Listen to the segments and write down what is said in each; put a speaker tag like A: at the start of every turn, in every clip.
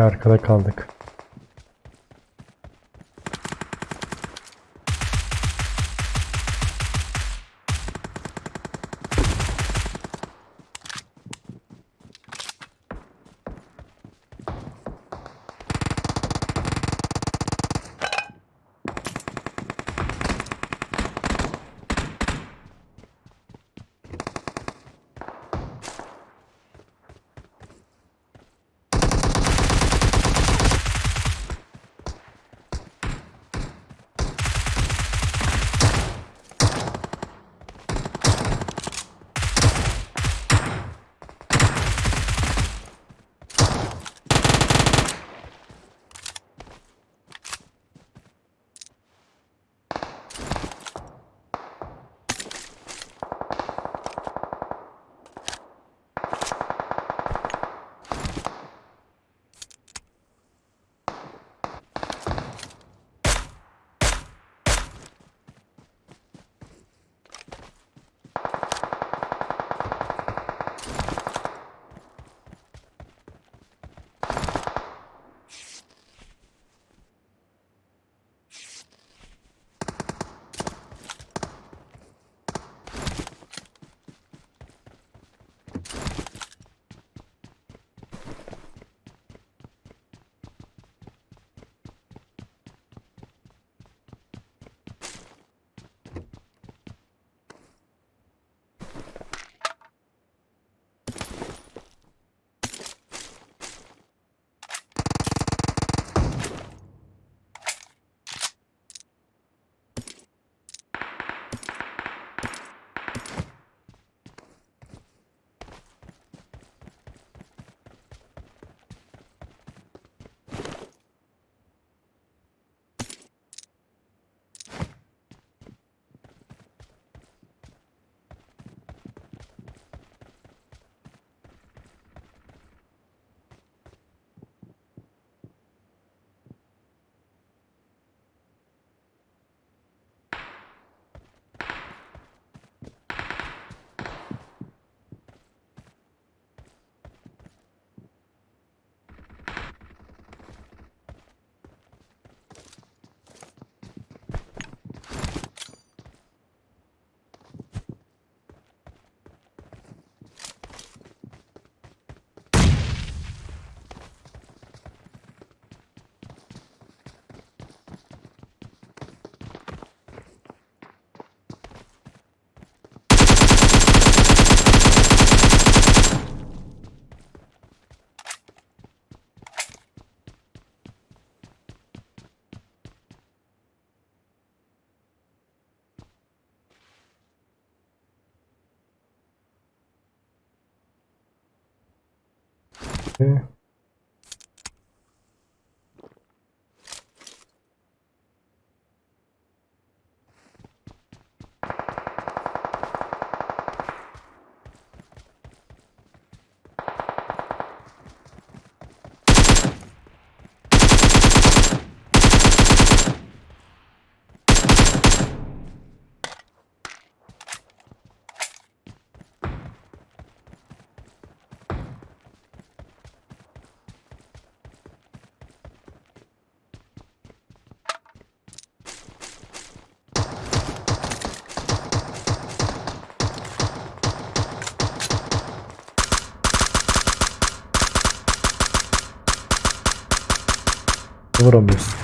A: Arkada kaldık. Okay. Vurabilirsin.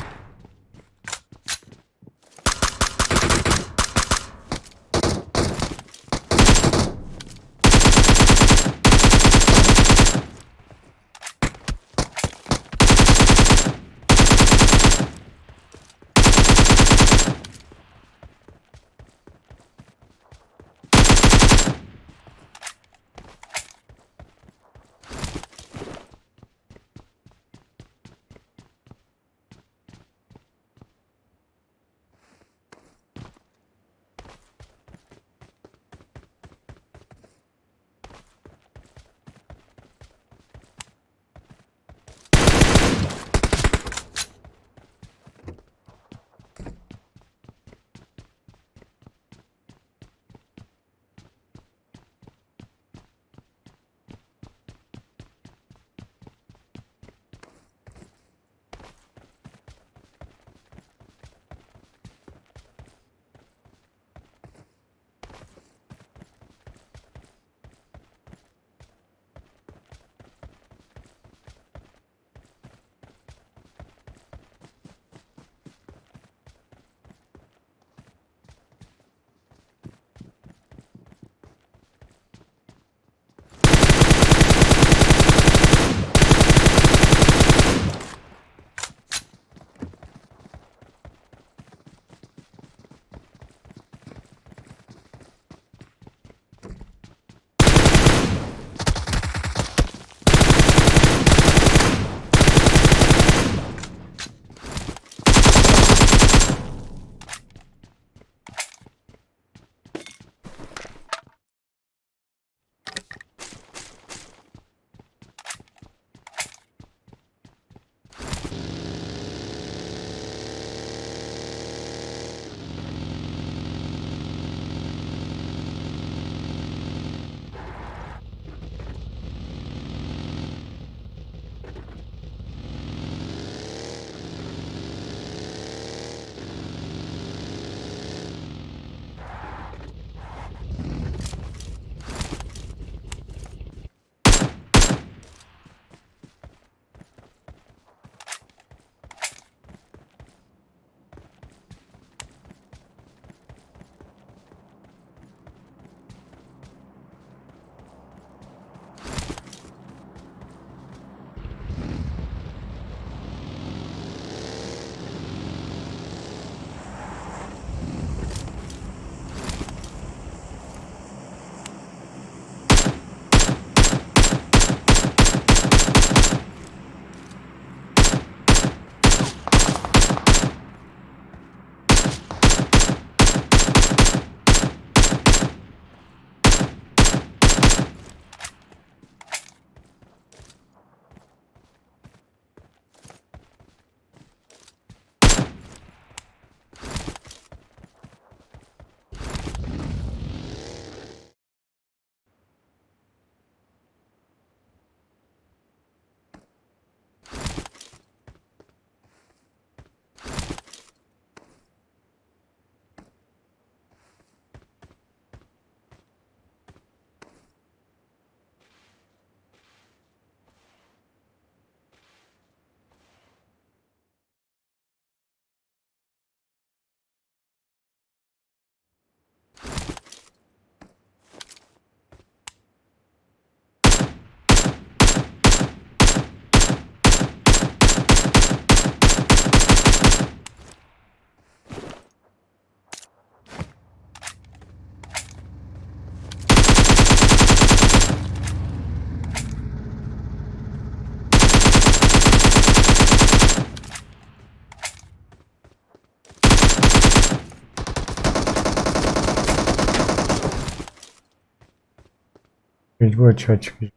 A: дурачочек.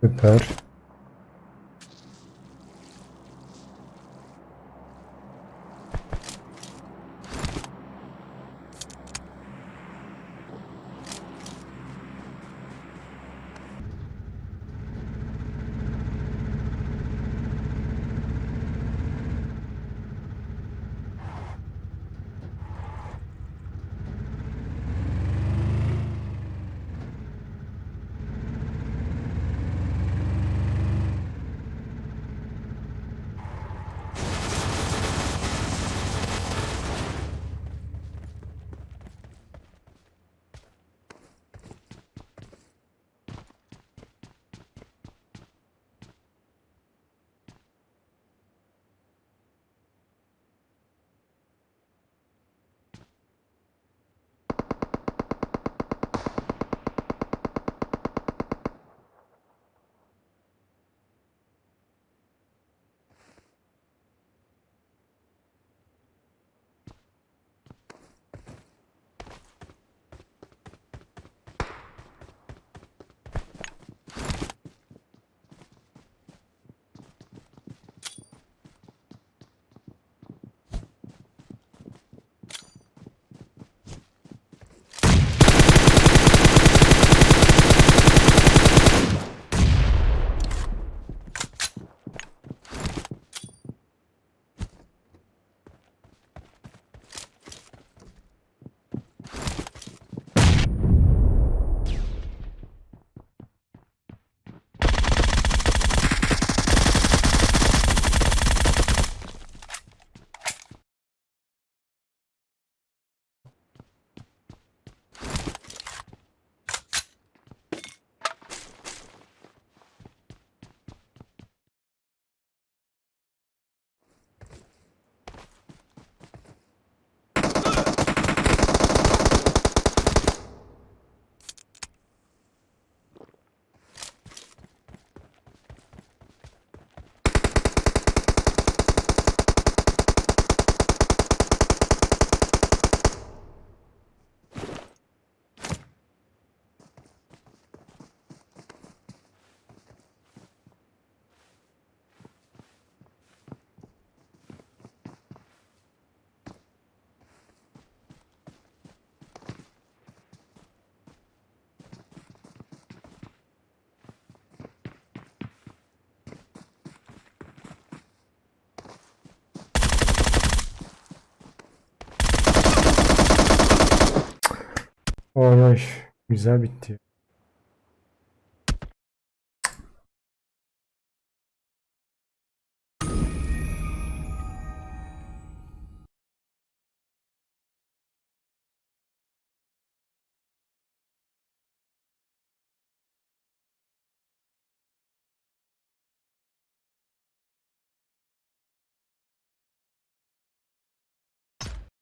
A: Süper. Oy oy. Güzel bitti.